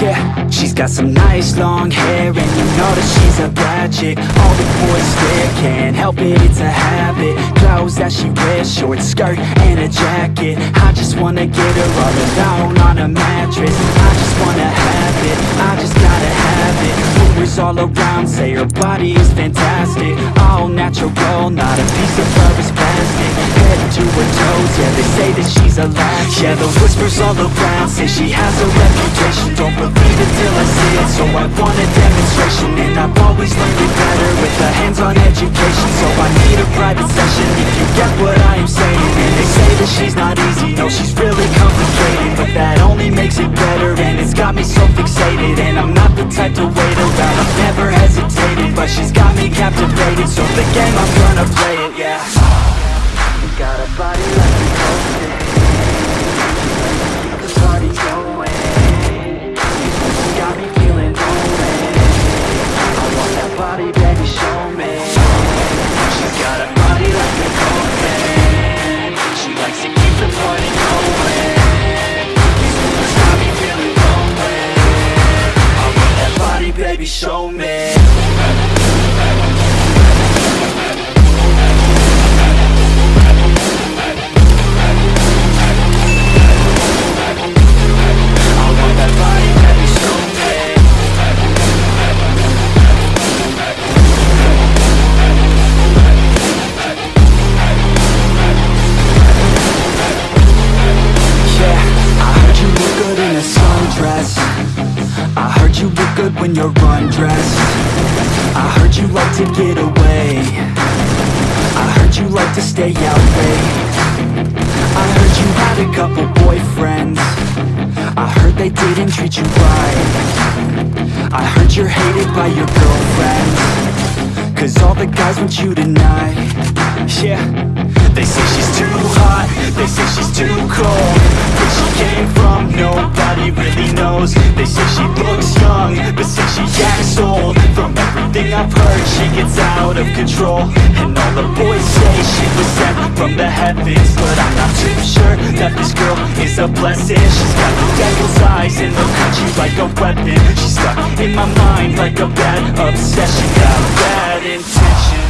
Yeah, she's got some nice long hair And you know that she's a bad chick. All the boys stare, can't help it, it's a habit. Clothes that she wears, short skirt and a jacket. I just wanna get her all alone on a mattress. I just wanna have it, I just gotta have it. Rumors all around say her body is fantastic. All natural, not a piece of fur is plastic. Head to her toes, yeah they say that she's a latch Yeah the whispers all around say she has a reputation. Don't believe it till I see it, so I want a demonstration. And I've always learned better with a hands-on education. So I need a private session if you get what I am saying. And they say that she's not easy, no she's really complicated. But that only makes it better and it's got me so fixated. And I'm not the type to wait around, I've never hesitated. But she's got me captivated, so the game I'm gonna play it, yeah Got a body like a the party going. Got me feeling I want that body, baby, show me. She's got a body like a cocaine She likes to keep the party going. Got me feeling I want that body, baby, show me good when you're undressed. I heard you like to get away. I heard you like to stay out late. I heard you had a couple boyfriends. I heard they didn't treat you right. I heard you're hated by your girlfriends. Cause all the guys want you tonight. Yeah. They say she's too hot. They say she's too cold. Where she came from Nobody really knows. They say she looks She gets out of control. And all the boys say she was sent from the heavens. But I'm not too sure That this girl is a blessing. She's got the devil's eyes And they'll cut you like a weapon. She's stuck in my mind Like a bad obsession. Got bad intentions